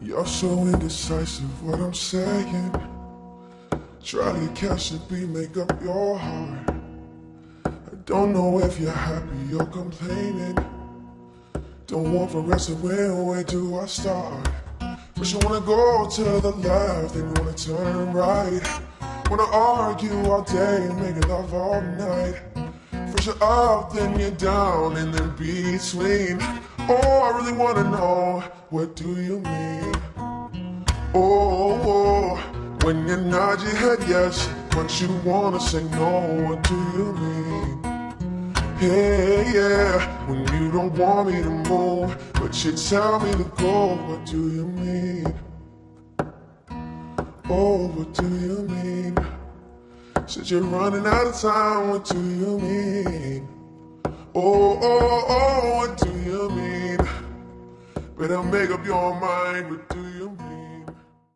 You're so indecisive, what I'm saying. Try to catch the beat, make up your heart. I don't know if you're happy or complaining. Don't want for rest of when, where do I start? First you wanna go to the left, then you wanna turn right. Wanna argue all day, and make love all night. First you're up, then you're down, and then between. Oh, I really wanna know, what do you mean? Oh, oh, oh when you nod your head yes, but you wanna say no, what do you mean? Hey, yeah, when you don't want me to move, but you tell me to go, what do you mean? Oh, what do you mean? Since you're running out of time, what do you mean? Oh, oh, Better make up your mind, what do you?